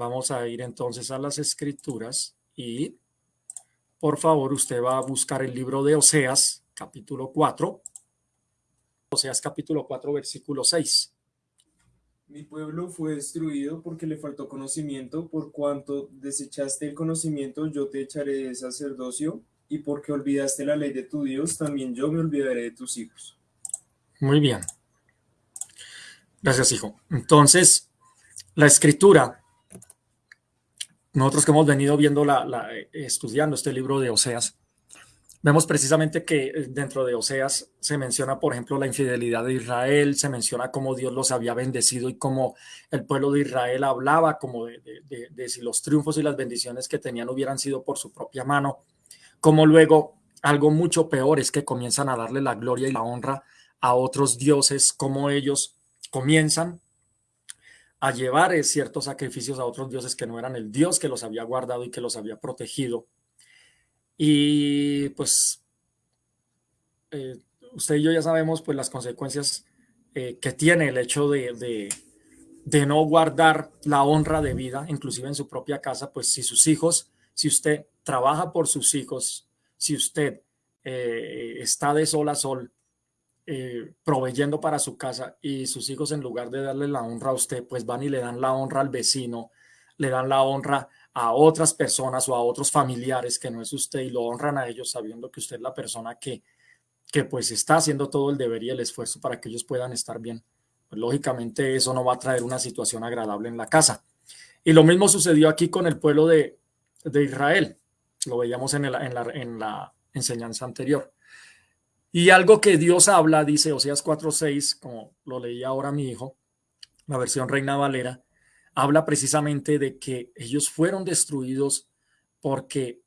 Vamos a ir entonces a las escrituras y por favor usted va a buscar el libro de Oseas, capítulo 4. Oseas capítulo 4, versículo 6. Mi pueblo fue destruido porque le faltó conocimiento, por cuanto desechaste el conocimiento, yo te echaré de sacerdocio, y porque olvidaste la ley de tu Dios, también yo me olvidaré de tus hijos. Muy bien. Gracias, hijo. Entonces, la escritura, nosotros que hemos venido viendo, la, estudiando este libro de Oseas, Vemos precisamente que eh, dentro de Oseas se menciona, por ejemplo, la infidelidad de Israel, se menciona cómo Dios los había bendecido y cómo el pueblo de Israel hablaba como de, si los triunfos y las bendiciones que tenían hubieran sido por su propia mano, como luego algo mucho peor es que comienzan a darle la gloria y la honra a otros dioses, como ellos comienzan a llevar eh, ciertos sacrificios a otros dioses que no eran el Dios que los había guardado y que los había protegido. Y pues eh, usted y yo ya sabemos pues las consecuencias eh, que tiene el hecho de, de, no guardar la honra de vida, inclusive en su propia casa, pues si sus hijos, si usted trabaja por sus hijos, si usted está de sol a sol, proveyendo para su casa y sus hijos en lugar de darle la honra a usted, pues van y le dan la honra al vecino, le dan la honra a otras personas o a otros familiares que no es usted y lo honran a ellos sabiendo que usted es la persona que, que pues está haciendo todo el deber y el esfuerzo para que ellos puedan estar bien. Pues lógicamente eso no va a traer una situación agradable en la casa. Y lo mismo sucedió aquí con el pueblo de, de Israel. Lo veíamos en, la, en la enseñanza anterior. Y algo que Dios habla, dice Oseas 4.6, como lo leía ahora mi hijo, la versión Reina Valera, habla precisamente de que ellos fueron destruidos porque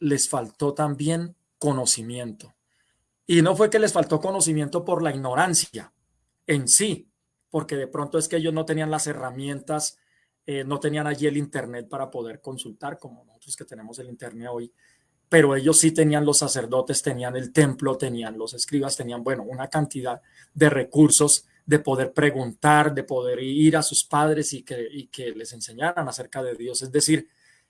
les faltó también conocimiento. Y no fue que les faltó conocimiento por la ignorancia en sí, porque de pronto es que ellos no tenían las herramientas, eh, no tenían allí el Internet para poder consultar, como nosotros que tenemos el Internet hoy, pero ellos sí tenían los sacerdotes, tenían el templo, tenían los escribas, tenían, bueno, una cantidad de recursos de poder preguntar, de poder ir a sus padres y que, que les enseñaran acerca de Dios. Es decir,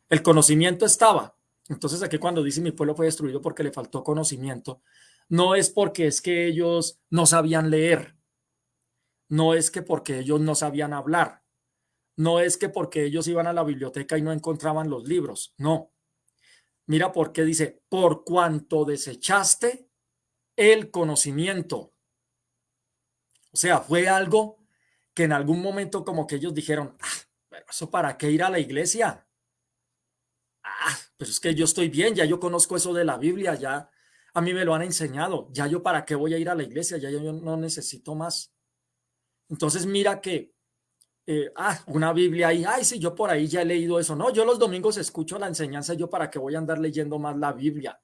el conocimiento estaba. Entonces aquí cuando dice mi pueblo fue destruido porque le faltó conocimiento, no es porque es que ellos no sabían leer, no es que porque ellos no sabían hablar, no es que porque ellos iban a la biblioteca y no encontraban los libros, no. Mira por qué dice, por cuanto desechaste el conocimiento. O sea, fue algo que en algún momento como que ellos dijeron, ah, pero eso para qué ir a la iglesia. Ah, pero es que yo estoy bien, ya yo conozco eso de la Biblia, ya a mí me lo han enseñado, ya yo para qué voy a ir a la iglesia, ya yo no necesito más. Entonces mira que, eh, ah, una Biblia ahí, ay, sí, yo por ahí ya he leído eso. No, yo los domingos escucho la enseñanza, yo para qué voy a andar leyendo más la Biblia.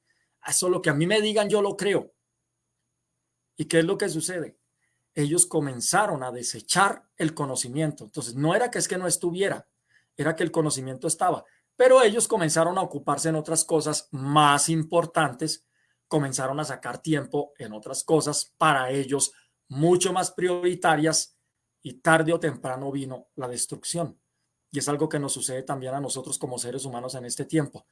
Eso lo que a mí me digan, yo lo creo. ¿Y qué es lo que sucede? ellos comenzaron a desechar el conocimiento. Entonces, no era que es que no estuviera, era que el conocimiento estaba, pero ellos comenzaron a ocuparse en otras cosas más importantes, comenzaron a sacar tiempo en otras cosas para ellos mucho más prioritarias y tarde o temprano vino la destrucción. Y es algo que nos sucede también a nosotros como seres humanos en este tiempo.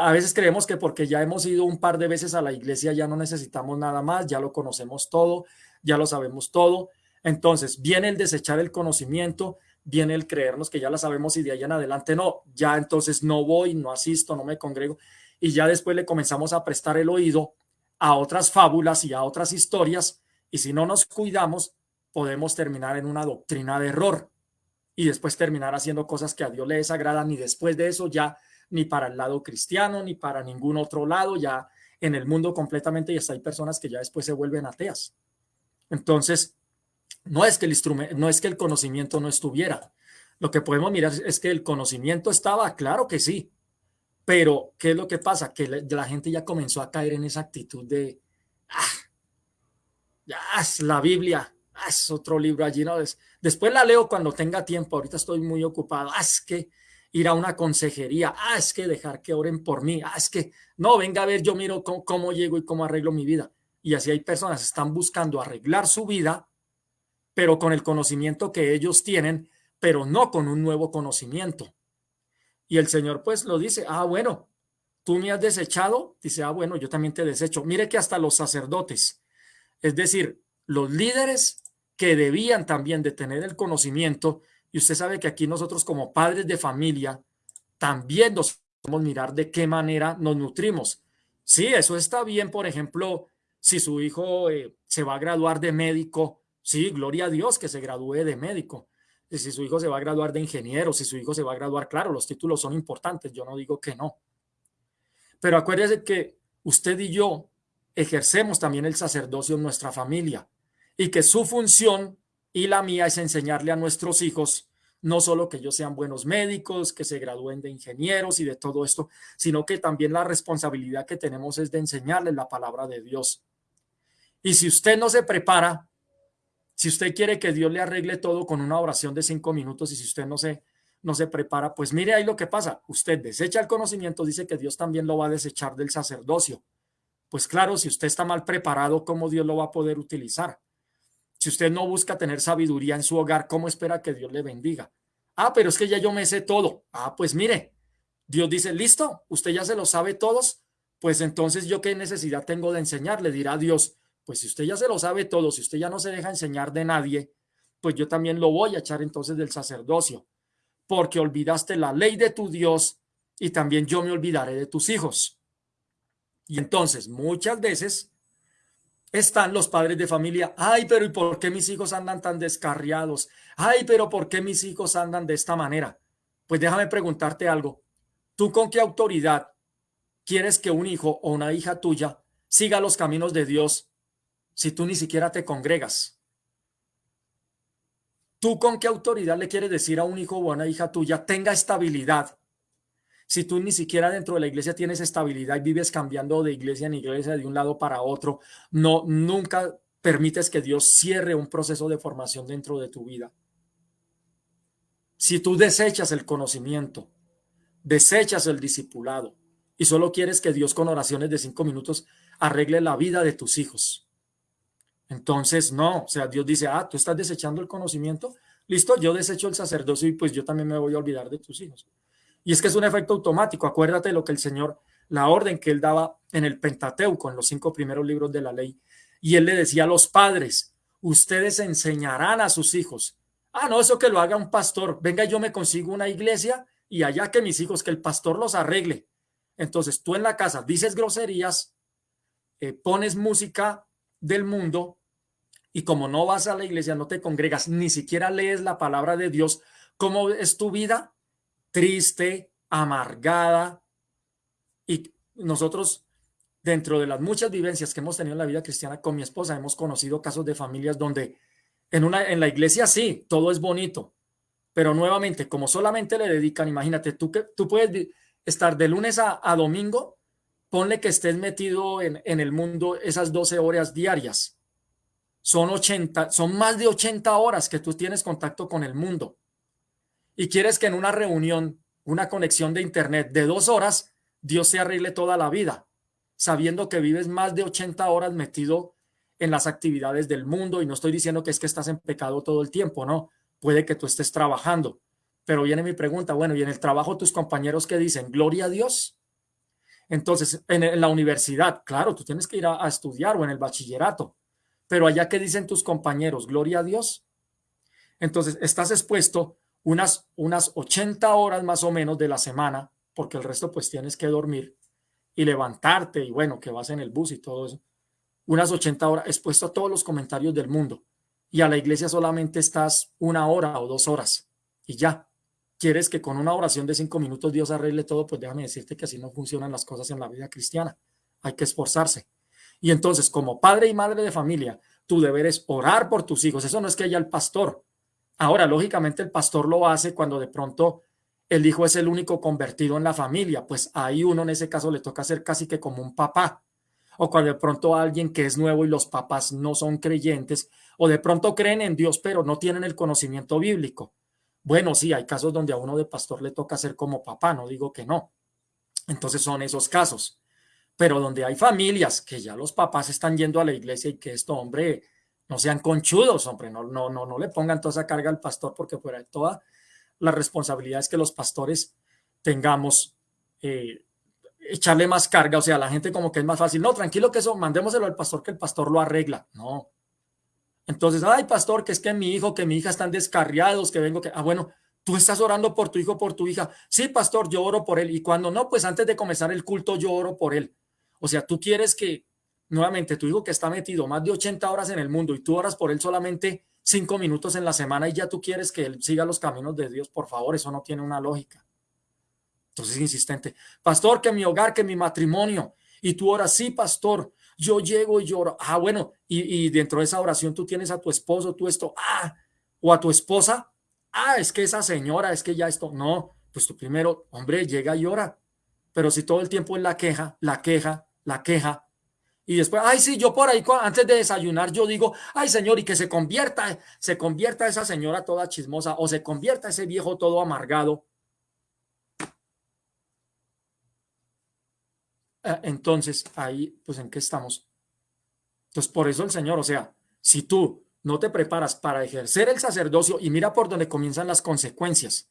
A veces creemos que porque ya hemos ido un par de veces a la iglesia ya no necesitamos nada más, ya lo conocemos todo, ya lo sabemos todo. Entonces viene el desechar el conocimiento, viene el creernos que ya la sabemos y de ahí en adelante no, ya entonces no voy, no asisto, no me congrego y ya después le comenzamos a prestar el oído a otras fábulas y a otras historias y si no nos cuidamos podemos terminar en una doctrina de error y después terminar haciendo cosas que a Dios le desagradan y después de eso ya ni para el lado cristiano ni para ningún otro lado, ya en el mundo completamente y hasta hay personas que ya después se vuelven ateas. Entonces, no es que el instrumento, no es que el conocimiento no estuviera. Lo que podemos mirar es que el conocimiento estaba, claro que sí, pero ¿qué es lo que pasa? Que la, gente ya comenzó a caer en esa actitud de, ah, ya es la Biblia, ah, es otro libro allí, ¿no? después la leo cuando tenga tiempo, ahorita estoy muy ocupado, ah, es que ir a una consejería, ah, es que dejar que oren por mí, ah, es que, no, venga a ver, yo miro cómo llego y cómo arreglo mi vida y así hay personas que están buscando arreglar su vida, pero con el conocimiento que ellos tienen pero no con un nuevo conocimiento. Y el Señor pues lo dice, ah, bueno, tú me has desechado, dice, ah, bueno, yo también te desecho. Mire que hasta los sacerdotes, es decir, los líderes que debían también de tener el conocimiento, y usted sabe que aquí nosotros como padres de familia también nos podemos mirar de qué manera nos nutrimos. Sí, eso está bien, por ejemplo, si su hijo eh, se va a graduar de médico, sí, gloria a Dios que se gradúe de médico. Y si su hijo se va a graduar de ingeniero, si su hijo se va a graduar, claro, los títulos son importantes, yo no digo que no. Pero acuérdese que usted y yo ejercemos también el sacerdocio en nuestra familia y que su función y la mía es enseñarle a nuestros hijos no solo que ellos sean buenos médicos, que se gradúen de ingenieros y de todo esto, sino que también la responsabilidad que tenemos es de enseñarles la palabra de Dios. Y si usted no se prepara, si usted quiere que Dios le arregle todo con una oración de cinco minutos y si usted no se, no se prepara, pues mire ahí lo que pasa. Usted desecha el conocimiento, dice que Dios también lo va a desechar del sacerdocio. Pues claro, si usted está mal preparado, ¿cómo Dios lo va a poder utilizar? Si usted no busca tener sabiduría en su hogar, ¿cómo espera que Dios le bendiga? Ah, pero es que ya yo me sé todo. Ah, pues mire, Dios dice, listo, usted ya se lo sabe todos, pues entonces yo qué necesidad tengo de enseñarle, dirá Dios, pues si usted ya se lo sabe todo, si usted ya no se deja enseñar de nadie, pues yo también lo voy a echar entonces del sacerdocio, porque olvidaste la ley de tu Dios y también yo me olvidaré de tus hijos. Y entonces muchas veces están los padres de familia. Ay, pero ¿y por qué mis hijos andan tan descarriados? Ay, pero ¿por qué mis hijos andan de esta manera? Pues déjame preguntarte algo. ¿Tú con qué autoridad quieres que un hijo o una hija tuya siga los caminos de Dios si tú ni siquiera te congregas? ¿Tú con qué autoridad le quieres decir a un hijo o a una hija tuya tenga estabilidad si tú ni siquiera dentro de la iglesia tienes estabilidad y vives cambiando de iglesia en iglesia de un lado para otro, no nunca permites que Dios cierre un proceso de formación dentro de tu vida. Si tú desechas el conocimiento, desechas el discipulado y solo quieres que Dios con oraciones de cinco minutos arregle la vida de tus hijos. Entonces, no, o sea, Dios dice, ah, tú estás desechando el conocimiento, listo, yo desecho el sacerdocio y pues yo también me voy a olvidar de tus hijos. Y es que es un efecto automático. Acuérdate lo que el Señor, la orden que él daba en el Pentateuco, en los cinco primeros libros de la ley. Y él le decía a los padres, ustedes enseñarán a sus hijos. Ah, no, eso que lo haga un pastor. Venga, yo me consigo una iglesia y allá que mis hijos, que el pastor los arregle. Entonces tú en la casa dices groserías, eh, pones música del mundo y como no vas a la iglesia, no te congregas, ni siquiera lees la palabra de Dios, ¿cómo es tu vida? Triste, amargada. Y nosotros, dentro de las muchas vivencias que hemos tenido en la vida cristiana con mi esposa, hemos conocido casos de familias donde en, una, en la iglesia sí, todo es bonito, pero nuevamente, como solamente le dedican, imagínate, tú, que, tú puedes estar de lunes a, domingo, ponle que estés metido en, en, el mundo esas 12 horas diarias. Son 80, son más de 80 horas que tú tienes contacto con el mundo y quieres que en una reunión, una conexión de internet de dos horas, Dios se arregle toda la vida, sabiendo que vives más de 80 horas metido en las actividades del mundo y no estoy diciendo que es que estás en pecado todo el tiempo, no, puede que tú estés trabajando, pero viene mi pregunta, bueno, y en el trabajo tus compañeros que dicen, gloria a Dios. Entonces, en, la universidad, claro, tú tienes que ir a, a estudiar o en el bachillerato, pero allá que dicen tus compañeros, gloria a Dios. Entonces, estás expuesto unas, unas 80 horas más o menos de la semana, porque el resto pues tienes que dormir y levantarte y bueno, que vas en el bus y todo eso. Unas 80 horas expuesto a todos los comentarios del mundo y a la iglesia solamente estás una hora o dos horas y ya. ¿Quieres que con una oración de cinco minutos Dios arregle todo? Pues déjame decirte que así no funcionan las cosas en la vida cristiana. Hay que esforzarse. Y entonces, como padre y madre de familia, tu deber es orar por tus hijos. Eso no es que haya el pastor, Ahora, lógicamente, el pastor lo hace cuando de pronto el hijo es el único convertido en la familia, pues ahí uno en ese caso le toca ser casi que como un papá. O cuando de pronto alguien que es nuevo y los papás no son creyentes, o de pronto creen en Dios, pero no tienen el conocimiento bíblico. Bueno, sí, hay casos donde a uno de pastor le toca ser como papá, no digo que no. Entonces son esos casos. Pero donde hay familias que ya los papás están yendo a la iglesia y que esto, hombre, no sean conchudos, hombre, no, no, no, no le pongan toda esa carga al pastor porque fuera de toda la responsabilidad es que los pastores tengamos, eh, echarle más carga, o sea, la gente como que es más fácil, no, tranquilo que eso, mandémoselo al pastor que el pastor lo arregla, no. Entonces, ay, pastor, que es que mi hijo, que mi hija están descarriados, que vengo, que, ah, bueno, tú estás orando por tu hijo, por tu hija. Sí, pastor, yo oro por él. Y cuando no, pues antes de comenzar el culto, yo oro por él. O sea, tú quieres que, nuevamente, tu hijo que está metido más de 80 horas en el mundo y tú oras por él solamente cinco minutos en la semana y ya tú quieres que él siga los caminos de Dios, por favor, eso no tiene una lógica. Entonces, insistente, pastor, que mi hogar, que mi matrimonio, y tú oras, sí, pastor, yo llego y lloro. Ah, bueno, y, y dentro de esa oración tú tienes a tu esposo, tú esto, ah, o a tu esposa, ah, es que esa señora, es que ya esto, no, pues tú primero, hombre, llega y ora. Pero si todo el tiempo es la queja, la queja, la queja, y después, ay, sí, yo por ahí antes de desayunar yo digo, ay, señor, y que se convierta, se convierta esa señora toda chismosa o se convierta ese viejo todo amargado. Eh, entonces, ahí, pues, ¿en qué estamos? Entonces, por eso el Señor, o sea, si tú no te preparas para ejercer el sacerdocio y mira por dónde comienzan las consecuencias,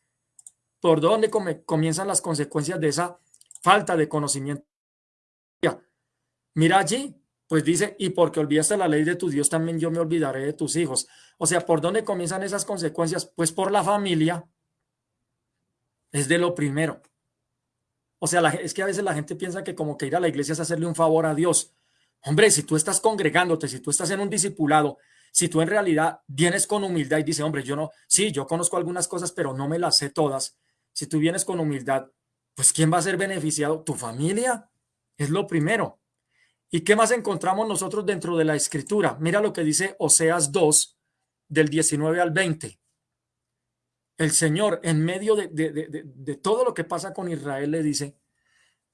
por dónde comienzan las consecuencias de esa falta de conocimiento Mira allí, pues dice, y porque olvidaste la ley de tu Dios, también yo me olvidaré de tus hijos. O sea, ¿por dónde comienzan esas consecuencias? Pues por la familia. Es de lo primero. O sea, es que a veces la gente piensa que como que ir a la iglesia es hacerle un favor a Dios. Hombre, si tú estás congregándote, si tú estás en un discipulado, si tú en realidad vienes con humildad y dices, hombre, yo no, sí, yo conozco algunas cosas, pero no me las sé todas. Si tú vienes con humildad, pues ¿quién va a ser beneficiado? Tu familia. Es lo primero. ¿Y qué más encontramos nosotros dentro de la escritura? Mira lo que dice Oseas 2, del 19 al 20. El Señor, en medio de, de, todo lo que pasa con Israel, le dice,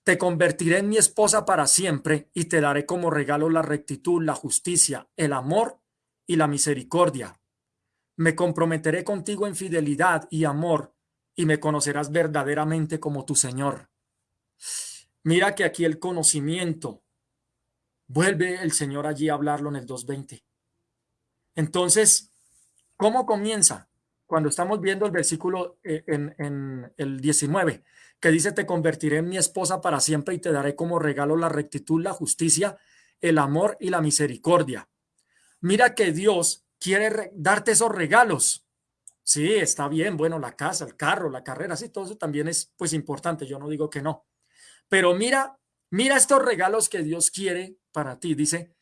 te convertiré en mi esposa para siempre y te daré como regalo la rectitud, la justicia, el amor y la misericordia. Me comprometeré contigo en fidelidad y amor y me conocerás verdaderamente como tu Señor. Mira que aquí el conocimiento, Vuelve el Señor allí a hablarlo en el 2.20. Entonces, ¿cómo comienza? Cuando estamos viendo el versículo eh, en, el 19, que dice, te convertiré en mi esposa para siempre y te daré como regalo la rectitud, la justicia, el amor y la misericordia. Mira que Dios quiere darte esos regalos. Sí, está bien, bueno, la casa, el carro, la carrera, sí, todo eso también es pues importante, yo no digo que no. Pero mira Mira estos regalos que Dios quiere para ti. Dice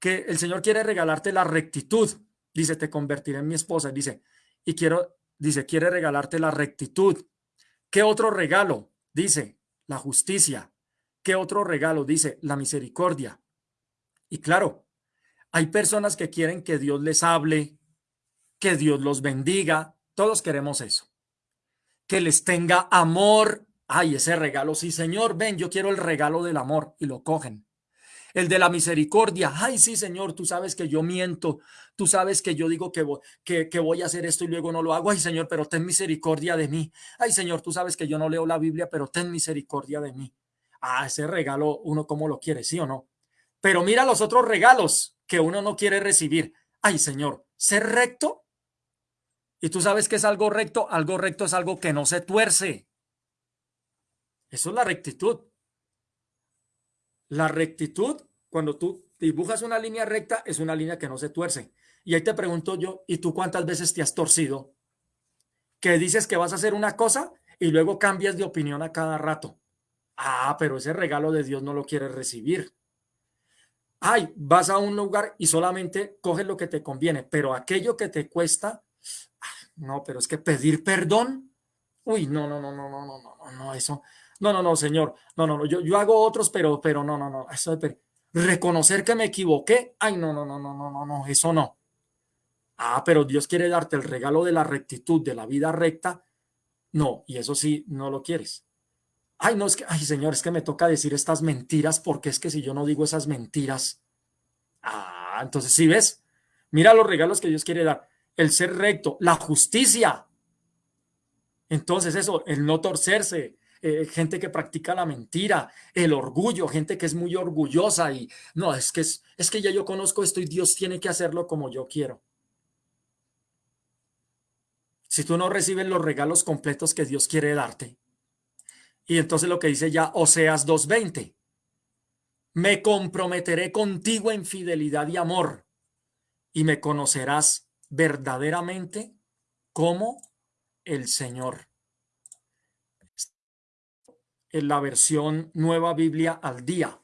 que el Señor quiere regalarte la rectitud. Dice, te convertiré en mi esposa. Dice, y quiero, dice, quiere regalarte la rectitud. ¿Qué otro regalo? Dice, la justicia. ¿Qué otro regalo? Dice, la misericordia. Y claro, hay personas que quieren que Dios les hable, que Dios los bendiga. Todos queremos eso. Que les tenga amor, Ay, ese regalo, sí, Señor, ven, yo quiero el regalo del amor y lo cogen. El de la misericordia, ay, sí, Señor, tú sabes que yo miento, tú sabes que yo digo que voy, que, voy a hacer esto y luego no lo hago, ay, Señor, pero ten misericordia de mí. Ay, Señor, tú sabes que yo no leo la Biblia, pero ten misericordia de mí. Ah, ese regalo, uno como lo quiere, sí o no. Pero mira los otros regalos que uno no quiere recibir. Ay, Señor, ser recto. Y tú sabes que es algo recto, algo recto es algo que no se tuerce. Eso es la rectitud. La rectitud, cuando tú dibujas una línea recta, es una línea que no se tuerce. Y ahí te pregunto yo, ¿y tú cuántas veces te has torcido? Que dices que vas a hacer una cosa y luego cambias de opinión a cada rato. Ah, pero ese regalo de Dios no lo quieres recibir. Ay, vas a un lugar y solamente coges lo que te conviene, pero aquello que te cuesta, ah, no, pero es que pedir perdón, uy, no, no, no, no, no, no, no, no, eso, no, no, no, señor. No, no, no. Yo, yo hago otros, pero, pero no, no, no. Reconocer que me equivoqué. Ay, no, no, no, no, no, no, no. Eso no. Ah, pero Dios quiere darte el regalo de la rectitud, de la vida recta. No, y eso sí, no lo quieres. Ay, no, es que, ay, señor, es que me toca decir estas mentiras porque es que si yo no digo esas mentiras. Ah, entonces, si ves? Mira los regalos que Dios quiere dar. El ser recto, la justicia. Entonces, eso, el no torcerse, eh, gente que practica la mentira, el orgullo, gente que es muy orgullosa y no, es que, es, es que ya yo conozco esto y Dios tiene que hacerlo como yo quiero. Si tú no recibes los regalos completos que Dios quiere darte. Y entonces lo que dice ya Oseas 2.20, me comprometeré contigo en fidelidad y amor y me conocerás verdaderamente como el Señor. En la versión Nueva Biblia al día.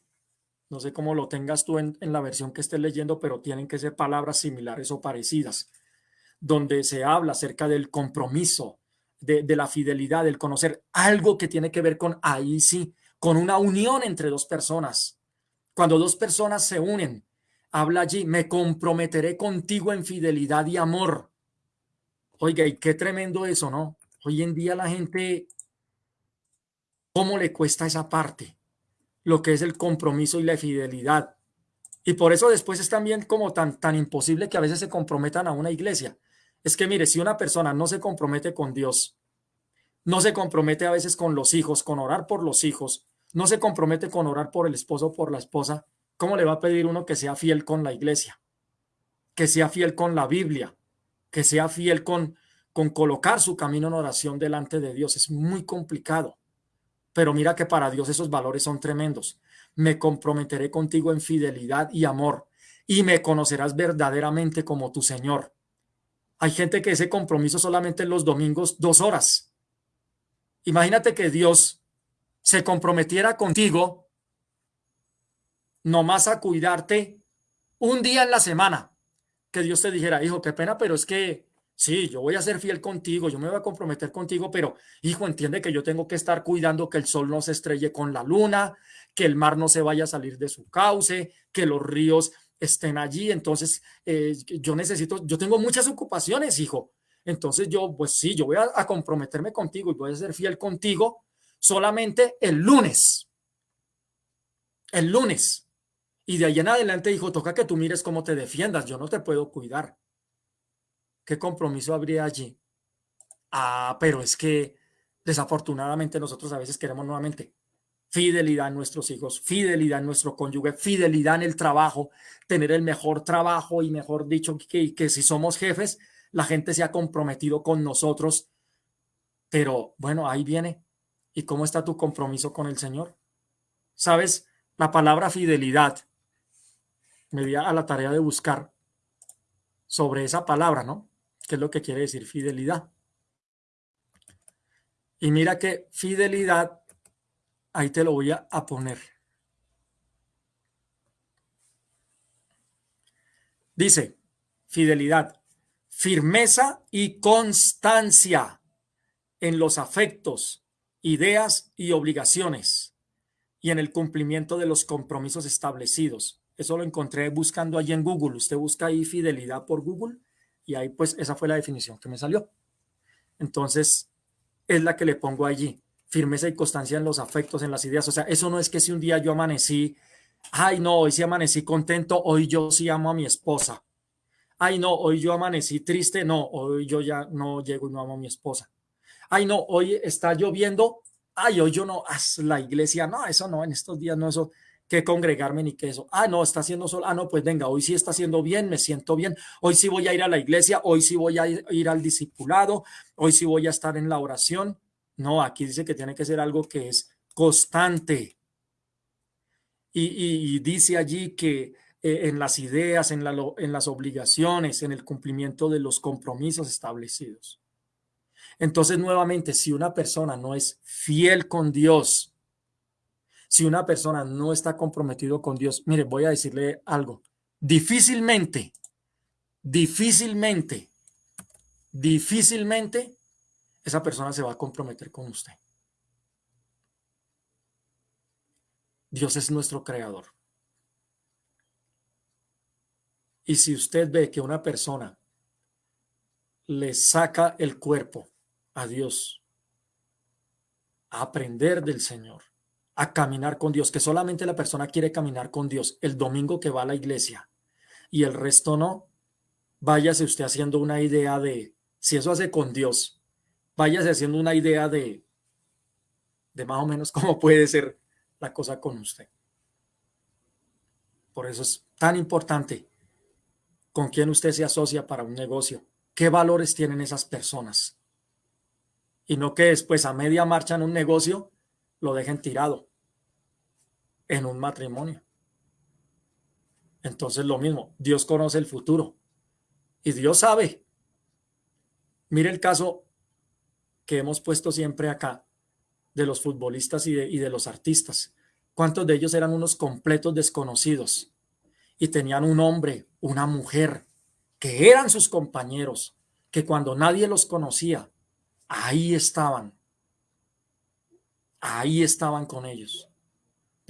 No sé cómo lo tengas tú en, la versión que estés leyendo, pero tienen que ser palabras similares o parecidas, donde se habla acerca del compromiso, de, de la fidelidad, del conocer algo que tiene que ver con ahí sí, con una unión entre dos personas. Cuando dos personas se unen, habla allí, me comprometeré contigo en fidelidad y amor. Oiga, y qué tremendo eso, ¿no? Hoy en día la gente, ¿cómo le cuesta esa parte? Lo que es el compromiso y la fidelidad. Y por eso después es también como tan, tan imposible que a veces se comprometan a una iglesia. Es que mire, si una persona no se compromete con Dios, no se compromete a veces con los hijos, con orar por los hijos, no se compromete con orar por el esposo o por la esposa, ¿cómo le va a pedir uno que sea fiel con la iglesia? Que sea fiel con la Biblia, que sea fiel con, con colocar su camino en oración delante de Dios. Es muy complicado. Pero mira que para Dios esos valores son tremendos. Me comprometeré contigo en fidelidad y amor y me conocerás verdaderamente como tu Señor. Hay gente que ese compromiso solamente en los domingos dos horas. Imagínate que Dios se comprometiera contigo nomás a cuidarte un día en la semana que Dios te dijera, hijo, qué pena, pero es que sí, yo voy a ser fiel contigo, yo me voy a comprometer contigo, pero hijo, entiende que yo tengo que estar cuidando que el sol no se estrelle con la luna, que el mar no se vaya a salir de su cauce, que los ríos estén allí. Entonces, eh, yo necesito, yo tengo muchas ocupaciones, hijo. Entonces yo, pues sí, yo voy a, a comprometerme contigo y voy a ser fiel contigo solamente el lunes. El lunes. Y de ahí en adelante dijo, toca que tú mires cómo te defiendas, yo no te puedo cuidar. ¿Qué compromiso habría allí? Ah, pero es que desafortunadamente nosotros a veces queremos nuevamente fidelidad en nuestros hijos, fidelidad en nuestro cónyuge, fidelidad en el trabajo, tener el mejor trabajo y mejor dicho que, que si somos jefes, la gente se ha comprometido con nosotros. Pero bueno, ahí viene. ¿Y cómo está tu compromiso con el Señor? ¿Sabes? La palabra fidelidad me di a la tarea de buscar sobre esa palabra, ¿no? ¿Qué es lo que quiere decir fidelidad? Y mira que fidelidad, ahí te lo voy a, a poner. Dice, fidelidad, firmeza y constancia en los afectos, ideas y obligaciones y en el cumplimiento de los compromisos establecidos eso lo encontré buscando allí en Google. Usted busca ahí fidelidad por Google y ahí pues esa fue la definición que me salió. Entonces es la que le pongo allí. Firmeza y constancia en los afectos, en las ideas. O sea, eso no es que si un día yo amanecí, ay no, hoy sí amanecí contento, hoy yo sí amo a mi esposa. Ay no, hoy yo amanecí triste, no, hoy yo ya no llego y no amo a mi esposa. Ay no, hoy está lloviendo, ay hoy yo no, haz la iglesia, no, eso no, en estos días no, eso que congregarme ni que eso. Ah, no, está haciendo sol. Ah, no, pues venga, hoy sí está haciendo bien, me siento bien. Hoy sí voy a ir a la iglesia, hoy sí voy a ir, al discipulado, hoy sí voy a estar en la oración. No, aquí dice que tiene que ser algo que es constante. Y, dice allí que eh, en las ideas, en, la, en las obligaciones, en el cumplimiento de los compromisos establecidos. Entonces, nuevamente, si una persona no es fiel con Dios, si una persona no está comprometido con Dios, mire, voy a decirle algo. Difícilmente, difícilmente, difícilmente esa persona se va a comprometer con usted. Dios es nuestro creador. Y si usted ve que una persona le saca el cuerpo a Dios, a aprender del Señor, a caminar con Dios, que solamente la persona quiere caminar con Dios el domingo que va a la iglesia y el resto no, váyase usted haciendo una idea de, si eso hace con Dios, váyase haciendo una idea de de más o menos cómo puede ser la cosa con usted. Por eso es tan importante con quién usted se asocia para un negocio. ¿Qué valores tienen esas personas? Y no que después a media marcha en un negocio lo dejen tirado en un matrimonio. Entonces lo mismo, Dios conoce el futuro y Dios sabe. Mire el caso que hemos puesto siempre acá de los futbolistas y de, y de los artistas. ¿Cuántos de ellos eran unos completos desconocidos? Y tenían un hombre, una mujer, que eran sus compañeros, que cuando nadie los conocía, ahí estaban. Ahí estaban con ellos.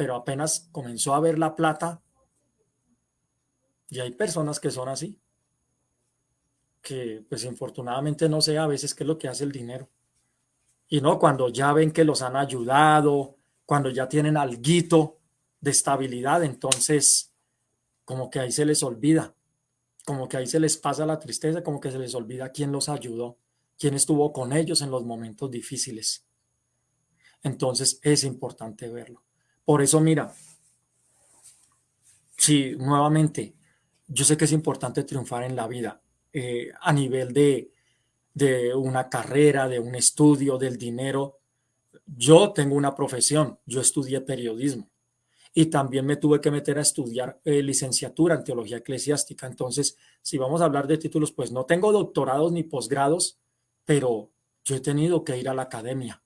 Pero apenas comenzó a ver la plata, y hay personas que son así, que pues infortunadamente no sé a veces qué es lo que hace el dinero. Y no, cuando ya ven que los han ayudado, cuando ya tienen alguito de estabilidad, entonces como que ahí se les olvida, como que ahí se les pasa la tristeza, como que se les olvida quién los ayudó, quién estuvo con ellos en los momentos difíciles. Entonces es importante verlo. Por eso, mira, si nuevamente, yo sé que es importante triunfar en la vida eh, a nivel de, de una carrera, de un estudio, del dinero. Yo tengo una profesión, yo estudié periodismo y también me tuve que meter a estudiar eh, licenciatura en teología eclesiástica. Entonces, si vamos a hablar de títulos, pues no tengo doctorados ni posgrados, pero yo he tenido que ir a la academia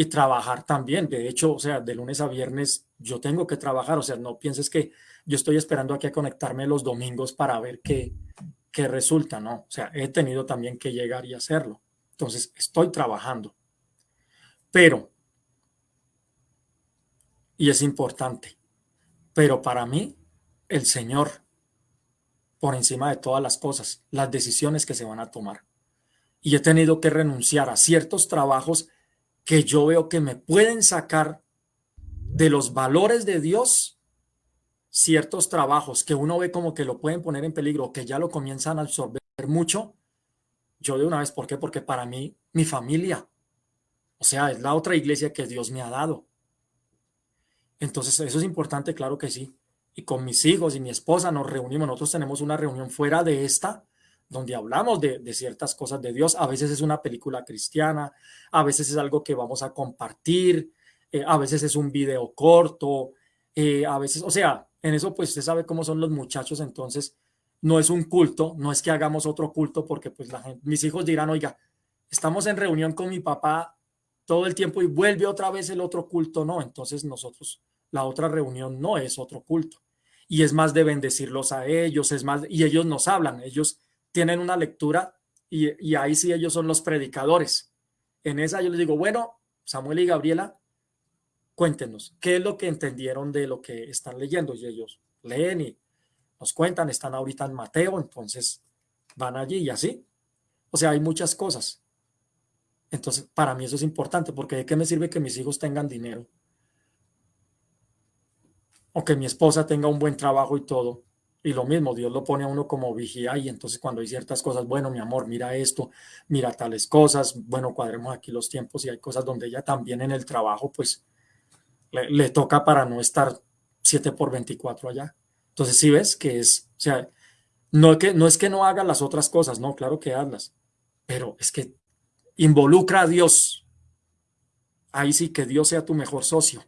y trabajar también. De hecho, o sea, de lunes a viernes yo tengo que trabajar. O sea, no pienses que yo estoy esperando aquí a conectarme los domingos para ver qué, qué resulta, ¿no? O sea, he tenido también que llegar y hacerlo. Entonces, estoy trabajando. Pero y es importante. Pero para mí, el Señor, por encima de todas las cosas, las decisiones que se van a tomar. Y he tenido que renunciar a ciertos trabajos que yo veo que me pueden sacar de los valores de Dios, ciertos trabajos que uno ve como que lo pueden poner en peligro, que ya lo comienzan a absorber mucho. Yo de una vez, ¿por qué? Porque para mí, mi familia, o sea, es la otra iglesia que Dios me ha dado. Entonces, eso es importante, claro que sí. Y con mis hijos y mi esposa nos reunimos, nosotros tenemos una reunión fuera de esta, donde hablamos de, ciertas cosas de Dios. A veces es una película cristiana, a veces es algo que vamos a compartir, eh, a veces es un video corto, eh, a veces, o sea, en eso pues usted sabe cómo son los muchachos, entonces no es un culto, no es que hagamos otro culto porque pues mis hijos dirán, oiga, estamos en reunión con mi papá todo el tiempo y vuelve otra vez el otro culto, no, entonces nosotros la otra reunión no es otro culto. Y es más de bendecirlos a ellos, es más, y ellos nos hablan, ellos tienen una lectura y, ahí sí ellos son los predicadores. En esa yo les digo, bueno, Samuel y Gabriela, cuéntenos, ¿qué es lo que entendieron de lo que están leyendo? Y ellos leen y nos cuentan, están ahorita en Mateo, entonces van allí y así. O sea, hay muchas cosas. Entonces, para mí eso es importante, porque ¿de qué me sirve que mis hijos tengan dinero? o que mi esposa tenga un buen trabajo y todo. Y lo mismo, Dios lo pone a uno como vigía y entonces cuando hay ciertas cosas, bueno, mi amor, mira esto, mira tales cosas, bueno, cuadremos aquí los tiempos y hay cosas donde ella también en el trabajo, pues le, toca para no estar 7 por 24 allá. Entonces, si ves que es, o sea, no, que, no es que no haga las otras cosas, no, claro que hazlas, pero es que involucra a Dios. Ahí sí que Dios sea tu mejor socio,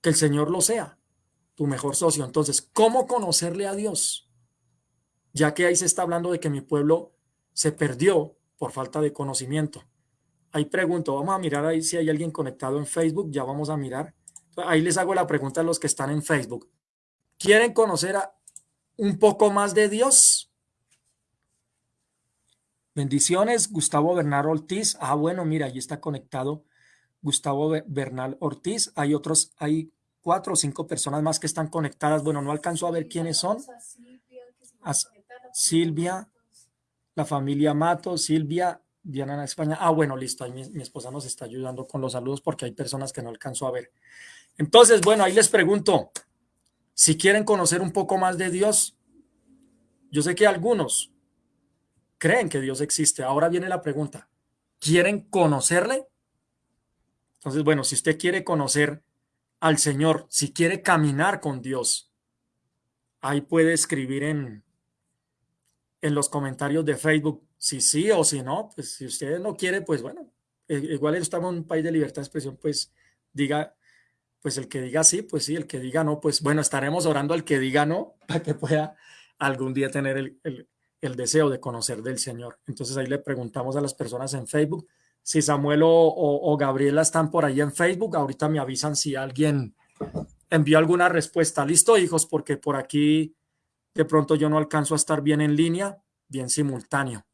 que el Señor lo sea tu mejor socio. Entonces, ¿cómo conocerle a Dios? Ya que ahí se está hablando de que mi pueblo se perdió por falta de conocimiento. Ahí pregunto, vamos a mirar ahí si hay alguien conectado en Facebook, ya vamos a mirar. Ahí les hago la pregunta a los que están en Facebook. ¿Quieren conocer a un poco más de Dios? Bendiciones, Gustavo Bernal Ortiz. Ah, bueno, mira, ahí está conectado Gustavo Bernal Ortiz. Hay otros, hay cuatro o cinco personas más que están conectadas. Bueno, no alcanzo a ver quiénes son. Silvia, la familia Mato, Silvia, Diana en España. Ah, bueno, listo. Ahí mi, esposa nos está ayudando con los saludos porque hay personas que no alcanzo a ver. Entonces, bueno, ahí les pregunto, si quieren conocer un poco más de Dios, yo sé que algunos creen que Dios existe. Ahora viene la pregunta, ¿quieren conocerle? Entonces, bueno, si usted quiere conocer al Señor, si quiere caminar con Dios, ahí puede escribir en, en los comentarios de Facebook si sí o si no. Pues si usted no quiere, pues bueno, e, igual estamos en un país de libertad de expresión, pues diga, pues el que diga sí, pues sí, el que diga no, pues bueno, estaremos orando al que diga no para que pueda algún día tener el, el, deseo de conocer del Señor. Entonces ahí le preguntamos a las personas en Facebook si Samuel o, Gabriela están por ahí en Facebook. Ahorita me avisan si alguien envió alguna respuesta. Listo, hijos, porque por aquí de pronto yo no alcanzo a estar bien en línea, bien simultáneo.